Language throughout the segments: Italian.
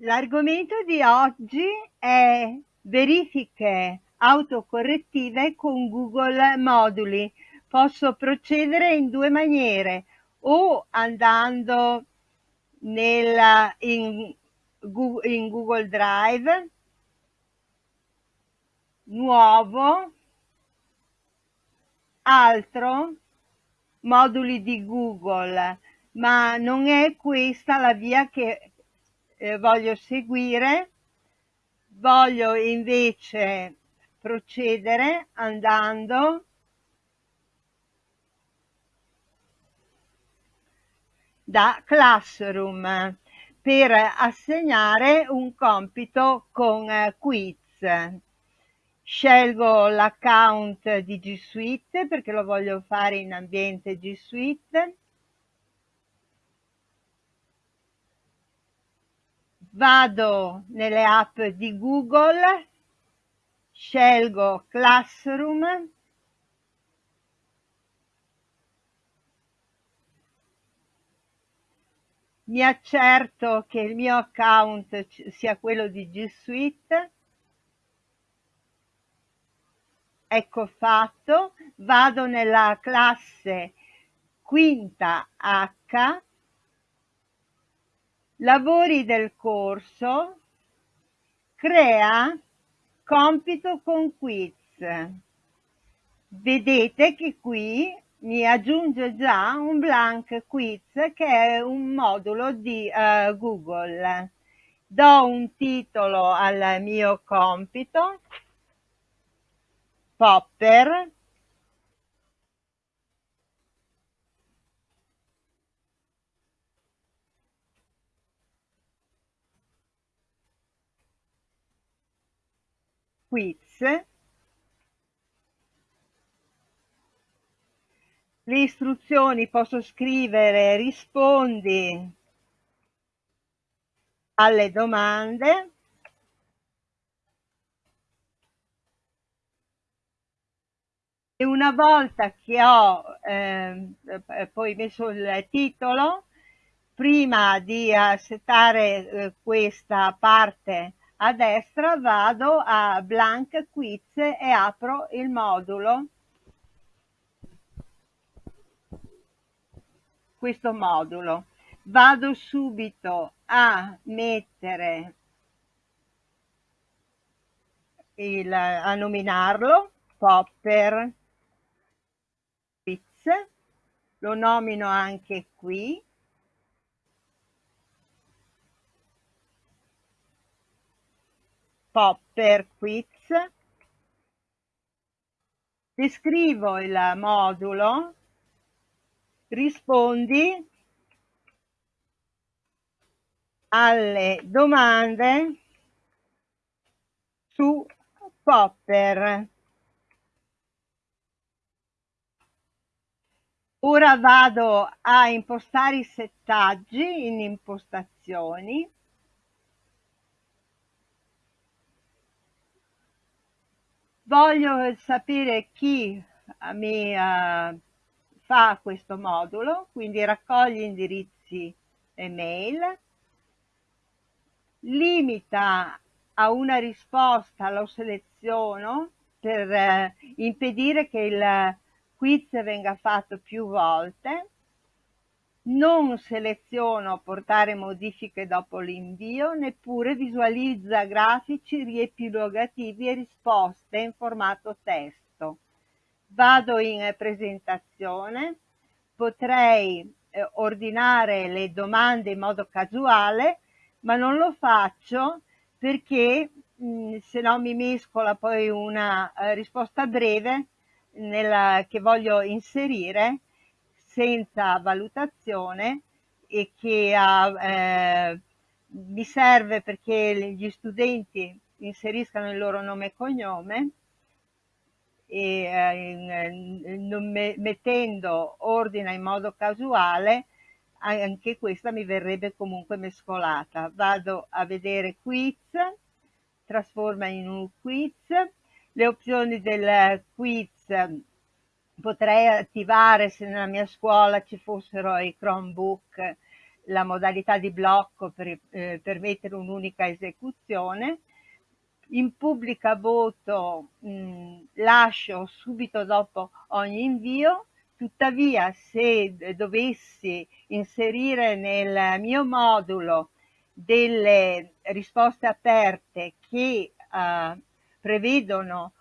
L'argomento di oggi è verifiche autocorrettive con Google Moduli. Posso procedere in due maniere, o andando nella, in, in Google Drive, nuovo, altro, moduli di Google, ma non è questa la via che eh, voglio seguire, voglio invece procedere andando da Classroom per assegnare un compito con eh, quiz. Scelgo l'account di G Suite perché lo voglio fare in ambiente G Suite vado nelle app di Google, scelgo Classroom, mi accerto che il mio account sia quello di G Suite, ecco fatto, vado nella classe quinta H lavori del corso, crea compito con quiz. Vedete che qui mi aggiunge già un blank quiz che è un modulo di uh, Google. Do un titolo al mio compito, Popper, quiz. Le istruzioni posso scrivere rispondi alle domande. E una volta che ho eh, poi messo il titolo prima di settare eh, questa parte a destra vado a blank quiz e apro il modulo. Questo modulo. Vado subito a mettere il, a nominarlo popper quiz. Lo nomino anche qui Popper Quiz. Descrivo il modulo, rispondi alle domande su Popper. Ora vado a impostare i settaggi in impostazioni voglio sapere chi mi uh, fa questo modulo, quindi raccoglie indirizzi email, limita a una risposta, lo seleziono per uh, impedire che il quiz venga fatto più volte, non seleziono portare modifiche dopo l'invio, neppure visualizza grafici riepilogativi e risposte in formato testo. Vado in presentazione, potrei eh, ordinare le domande in modo casuale, ma non lo faccio perché mh, se no mi mescola poi una eh, risposta breve nella, che voglio inserire senza valutazione e che eh, mi serve perché gli studenti inseriscano il loro nome e cognome e eh, me, mettendo ordine in modo casuale anche questa mi verrebbe comunque mescolata. Vado a vedere quiz, trasforma in un quiz, le opzioni del quiz potrei attivare se nella mia scuola ci fossero i Chromebook la modalità di blocco per eh, permettere un'unica esecuzione. In pubblica voto mh, lascio subito dopo ogni invio, tuttavia se dovessi inserire nel mio modulo delle risposte aperte che eh, prevedono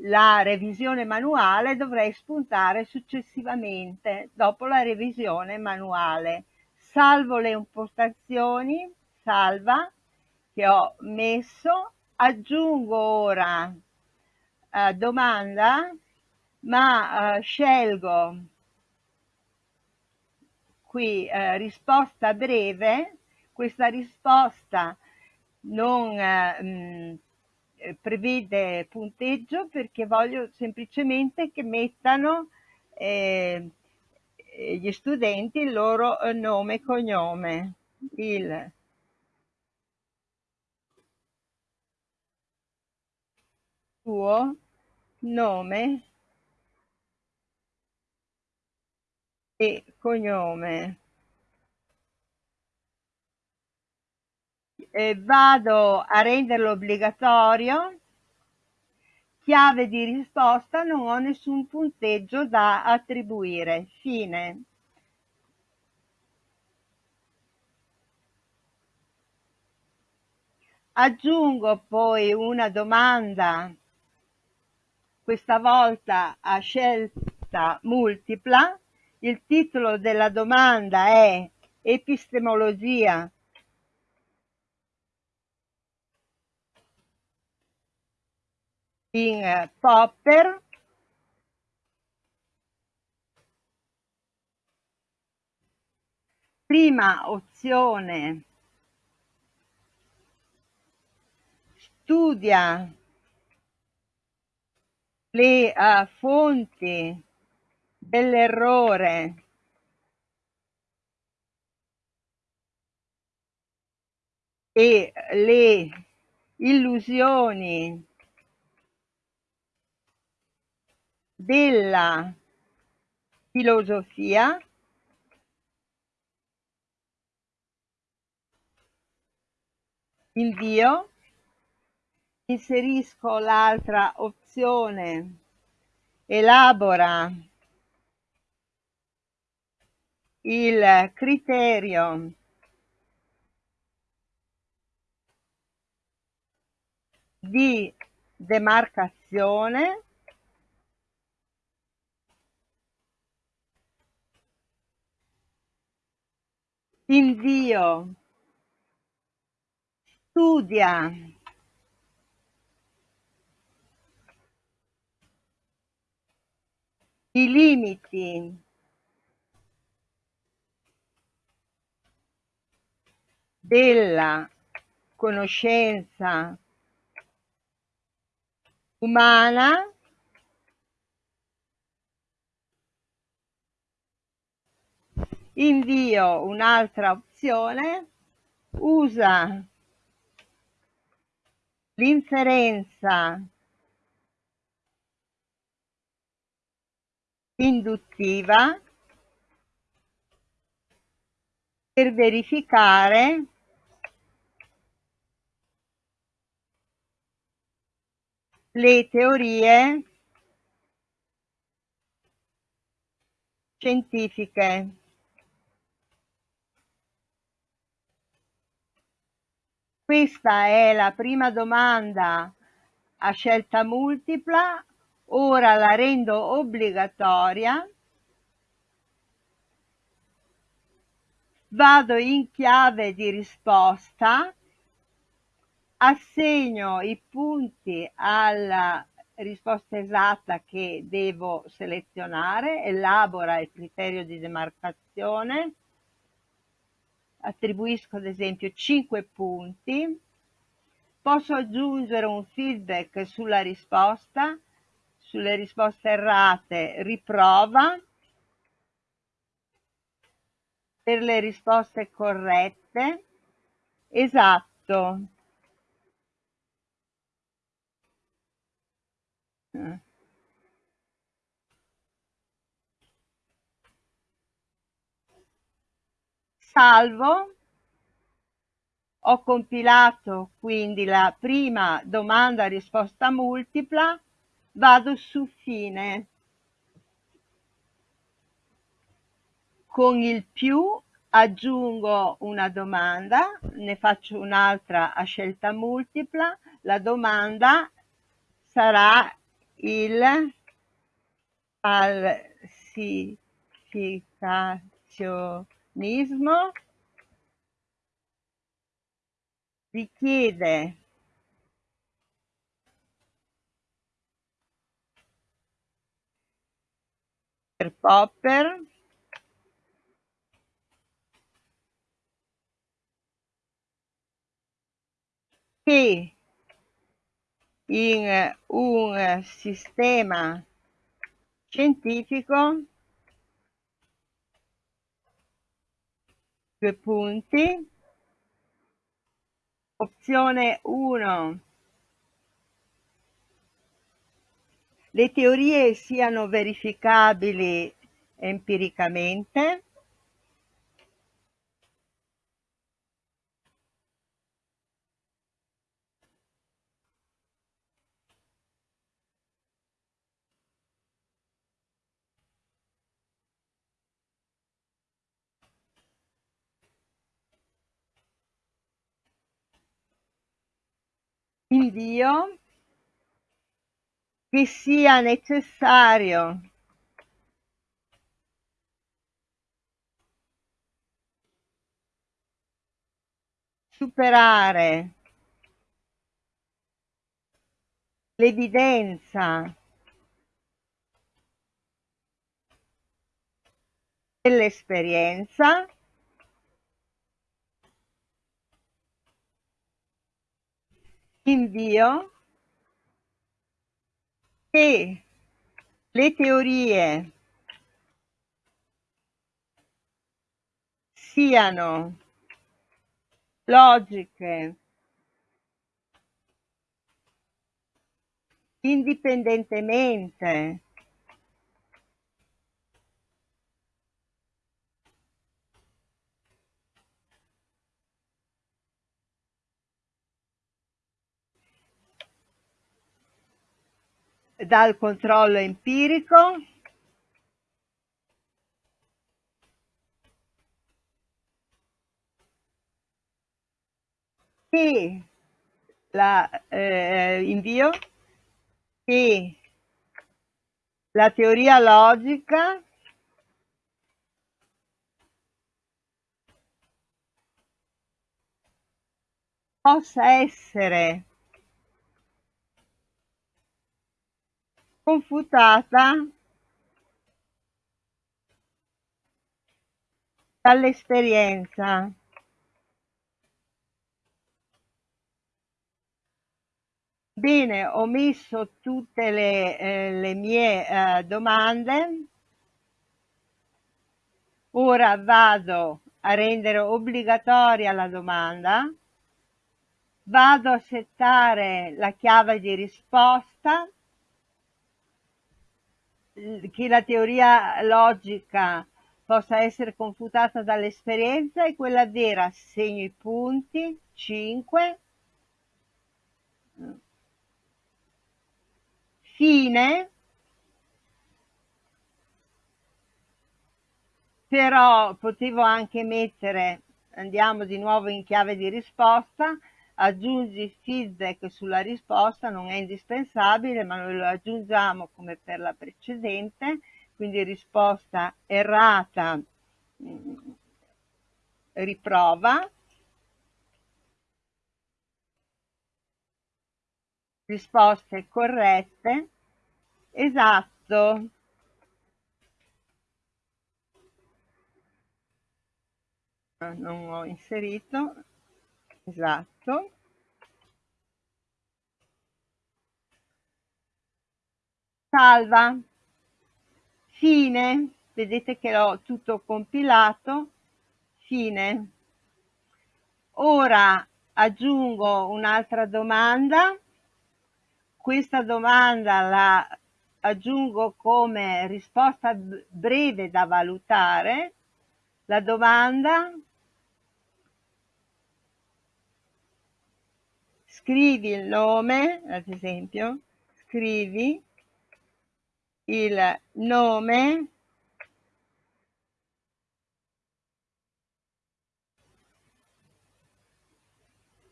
la revisione manuale dovrei spuntare successivamente dopo la revisione manuale. Salvo le impostazioni, salva, che ho messo, aggiungo ora eh, domanda, ma eh, scelgo qui eh, risposta breve, questa risposta non eh, mh, eh, prevede punteggio perché voglio semplicemente che mettano eh, gli studenti il loro eh, nome e cognome. Il suo nome e cognome. Eh, vado a renderlo obbligatorio, chiave di risposta, non ho nessun punteggio da attribuire. Fine. Aggiungo poi una domanda, questa volta a scelta multipla. Il titolo della domanda è Epistemologia in eh, Popper prima opzione studia le uh, fonti dell'errore. E le illusioni della filosofia invio inserisco l'altra opzione elabora il criterio di demarcazione invio, studia, i limiti. Della conoscenza umana invio un'altra opzione, usa l'inferenza induttiva per verificare le teorie scientifiche. Questa è la prima domanda a scelta multipla, ora la rendo obbligatoria. Vado in chiave di risposta, assegno i punti alla risposta esatta che devo selezionare, elabora il criterio di demarcazione, attribuisco ad esempio 5 punti, posso aggiungere un feedback sulla risposta, sulle risposte errate riprova, per le risposte corrette, esatto. Eh. Salvo, ho compilato quindi la prima domanda risposta multipla, vado su fine. Con il più aggiungo una domanda, ne faccio un'altra a scelta multipla, la domanda sarà il falsificazionismo richiede per Popper che in un sistema scientifico due punti. Opzione 1 le teorie siano verificabili empiricamente invio che sia necessario superare l'evidenza dell'esperienza invio che le teorie siano logiche indipendentemente dal controllo empirico. Che la eh, invio. Che la teoria logica. Possa essere confutata dall'esperienza Bene, ho messo tutte le, eh, le mie eh, domande. Ora vado a rendere obbligatoria la domanda. Vado a settare la chiave di risposta che la teoria logica possa essere confutata dall'esperienza e quella vera segno i punti 5 fine. Però potevo anche mettere andiamo di nuovo in chiave di risposta aggiungi feedback sulla risposta non è indispensabile ma noi lo aggiungiamo come per la precedente quindi risposta errata mm, riprova. Risposte corrette. Esatto. Non ho inserito esatto. Salva. Fine. Vedete che l'ho tutto compilato. Fine. Ora aggiungo un'altra domanda. Questa domanda la aggiungo come risposta breve da valutare. La domanda scrivi il nome, ad esempio, scrivi il nome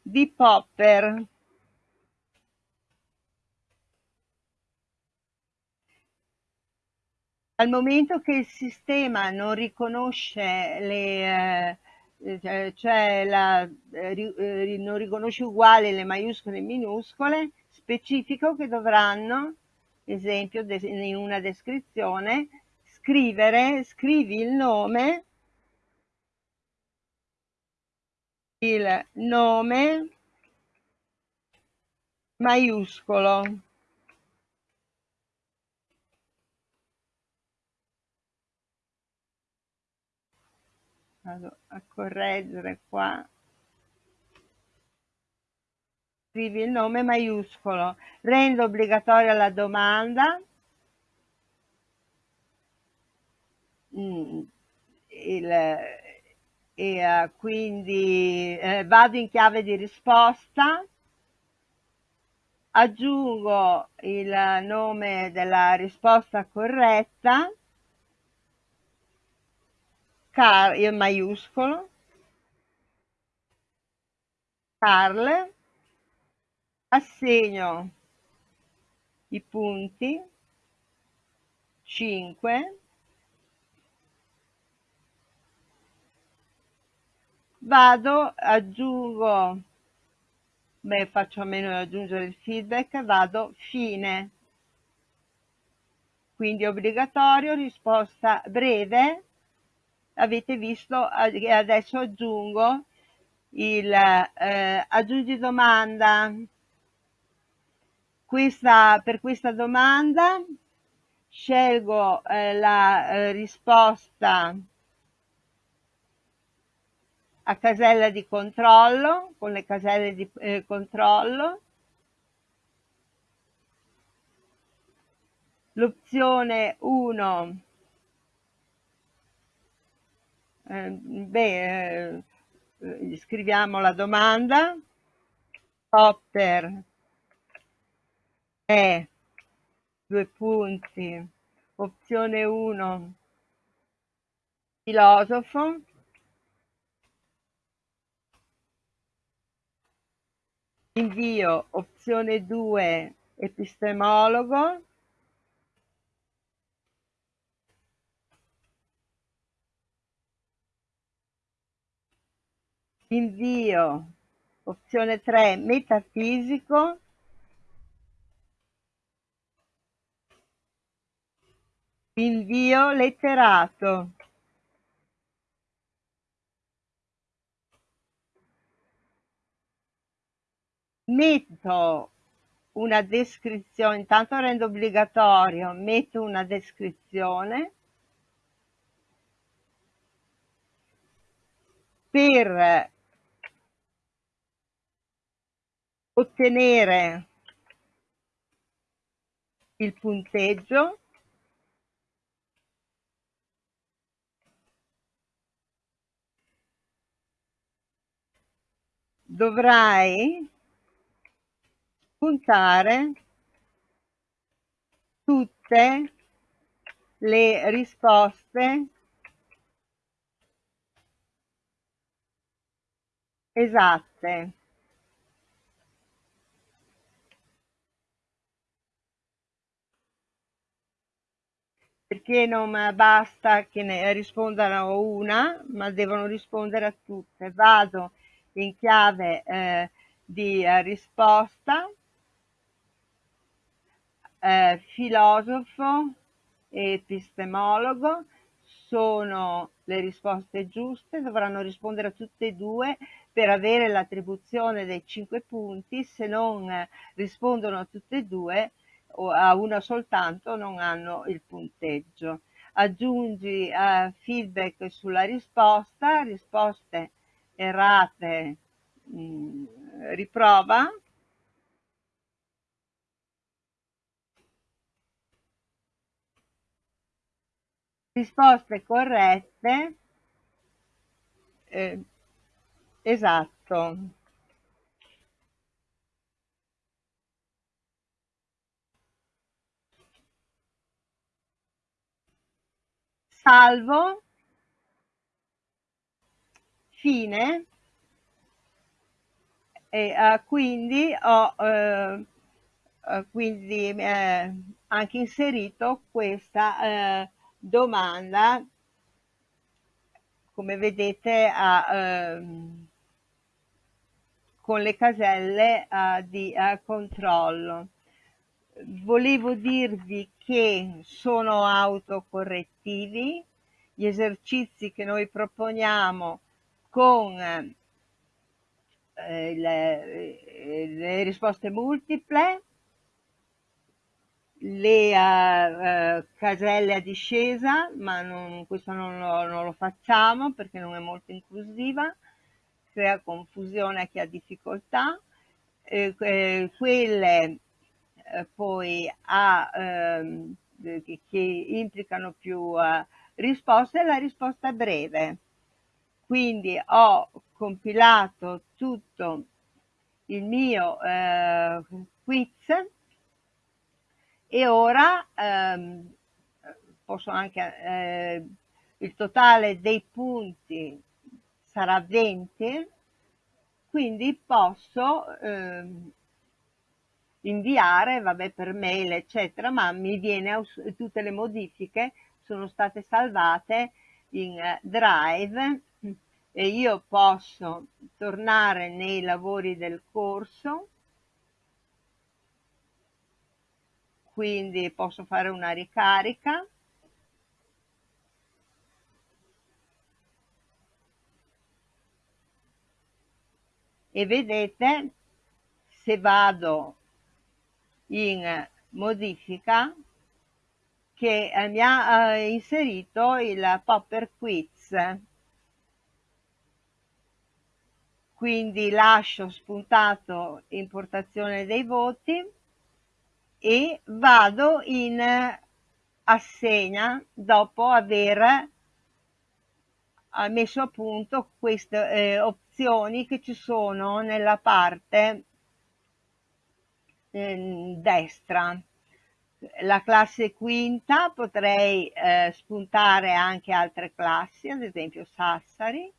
di Popper. Al momento che il sistema non riconosce le, cioè la, eh, non riconosce uguali le maiuscole e minuscole, specifico che dovranno, esempio in una descrizione, scrivere, scrivi il nome il nome maiuscolo vado a correggere qua. Scrivi il nome maiuscolo. Rendo obbligatoria la domanda. Mm, il, e uh, quindi eh, vado in chiave di risposta, aggiungo il nome della risposta corretta, car in maiuscolo, Carl, assegno i punti. 5 vado, aggiungo, beh faccio a meno di aggiungere il feedback, vado fine. Quindi obbligatorio, risposta breve, avete visto, e adesso aggiungo il eh, aggiungi domanda. Questa, per questa domanda scelgo eh, la eh, risposta a casella di controllo, con le caselle di eh, controllo, l'opzione 1 eh, beh, eh, scriviamo la domanda. Popper è due punti. Opzione 1 filosofo. Invio. Opzione 2 epistemologo invio opzione 3 metafisico. Invio letterato. Metto una descrizione, intanto rendo obbligatorio, metto una descrizione. Per ottenere il punteggio dovrai puntare tutte le risposte esatte. Perché non basta che ne rispondano una, ma devono rispondere a tutte. Vado in chiave eh, di eh, risposta eh, filosofo e epistemologo sono le risposte giuste, dovranno rispondere a tutte e due per avere l'attribuzione dei 5 punti, se non rispondono a tutte e due o a una soltanto non hanno il punteggio. Aggiungi uh, feedback sulla risposta, risposte errate mh, mm, riprova risposte corrette eh, esatto salvo, fine. E uh, quindi ho uh, uh, quindi, anche inserito questa domanda come vedete a, ehm, con le caselle di controllo volevo dirvi che sono autocorrettivi. Gli esercizi che noi proponiamo con eh, le, eh, le, risposte multiple, le uh, uh, caselle a discesa, ma non, questo non lo, non lo, facciamo perché non è molto inclusiva, crea confusione a chi ha difficoltà, eh, quelle eh, poi a, ehm, che, implicano più risposte, la risposta breve. Quindi ho compilato tutto il mio eh, quiz e ora ehm, posso anche eh, il totale dei punti sarà 20 quindi posso ehm, inviare vabbè per mail eccetera ma mi viene tutte le modifiche sono state salvate in eh, drive e io posso tornare nei lavori del corso. Quindi posso fare una ricarica. E vedete se vado in modifica che eh, mi ha eh, inserito il popper quiz. Quindi lascio spuntato importazione dei voti e vado in assegna dopo aver messo a punto queste eh, opzioni che ci sono nella parte eh, destra. La classe quinta potrei eh, spuntare anche altre classi ad esempio Sassari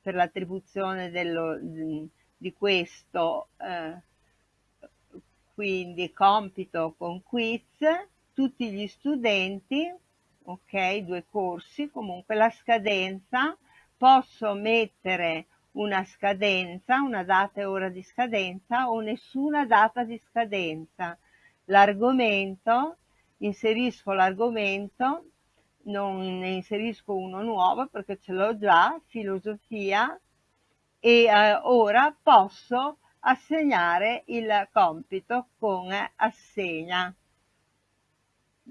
per l'attribuzione dello, di questo eh, quindi compito con quiz. Tutti gli studenti ok due corsi comunque la scadenza posso mettere una scadenza una data e ora di scadenza o nessuna data di scadenza l'argomento inserisco l'argomento non ne inserisco uno nuovo perché ce l'ho già, filosofia, e eh, ora posso assegnare il compito con assegna.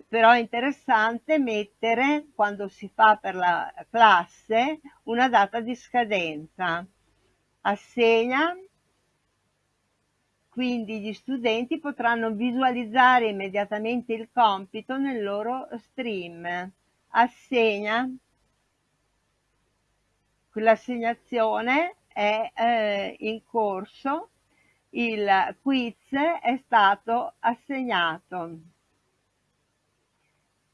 Però è interessante mettere, quando si fa per la classe, una data di scadenza. Assegna, quindi gli studenti potranno visualizzare immediatamente il compito nel loro stream. Assegna quell'assegnazione è eh, in corso. Il quiz è stato assegnato.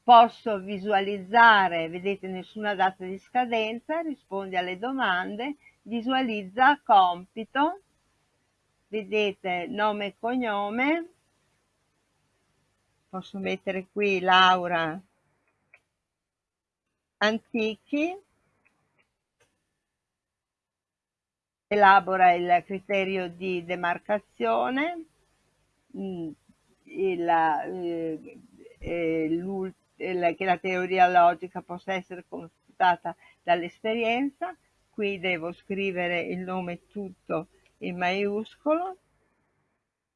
Posso visualizzare vedete nessuna data di scadenza risponde alle domande visualizza compito vedete nome e cognome. Posso mettere qui Laura antichi. Elabora il criterio di demarcazione, mm, il, eh, il, che la teoria logica possa essere confutata dall'esperienza, qui devo scrivere il nome tutto in maiuscolo,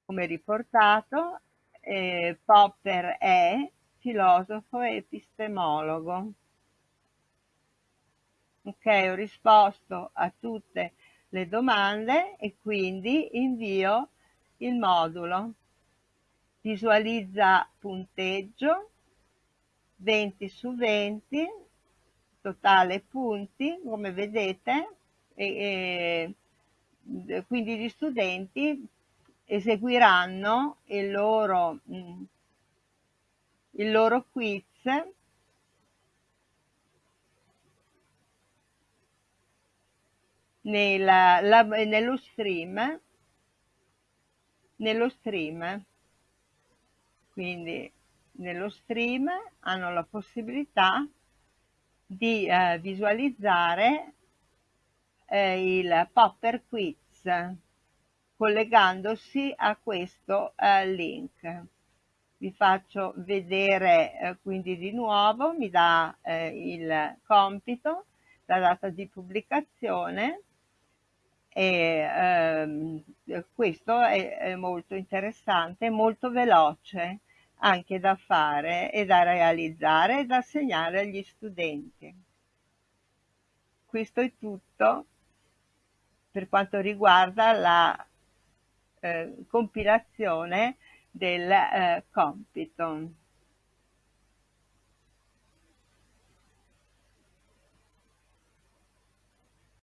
come riportato, eh, Popper è filosofo e epistemologo. Ok ho risposto a tutte le domande e quindi invio il modulo. Visualizza punteggio 20 su 20 totale punti, come vedete, e, e, quindi gli studenti eseguiranno il loro, mm, il loro quiz. Nella, la, nello stream nello stream. Quindi nello stream hanno la possibilità di eh, visualizzare eh, il Popper Quiz collegandosi a questo eh, link. Vi faccio vedere eh, quindi di nuovo, mi dà eh, il compito, la data di pubblicazione e ehm, questo è, è molto interessante, molto veloce anche da fare e da realizzare e da segnare agli studenti. Questo è tutto per quanto riguarda la eh, compilazione del eh, compito.